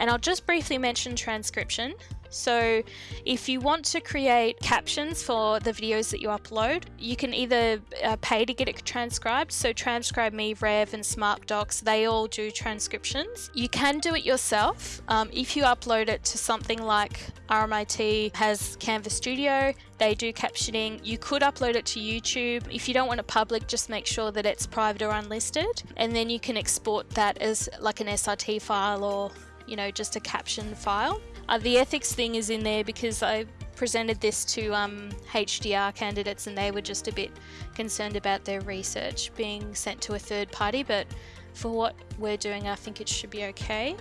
And I'll just briefly mention transcription. So, if you want to create captions for the videos that you upload, you can either uh, pay to get it transcribed. So, TranscribeMe, Rev, and SmartDocs, they all do transcriptions. You can do it yourself um, if you upload it to something like RMIT has Canvas Studio, they do captioning. You could upload it to YouTube. If you don't want it public, just make sure that it's private or unlisted, and then you can export that as like an SRT file or you know just a caption file. Uh, the ethics thing is in there because I presented this to um, HDR candidates and they were just a bit concerned about their research being sent to a third party, but for what we're doing, I think it should be okay.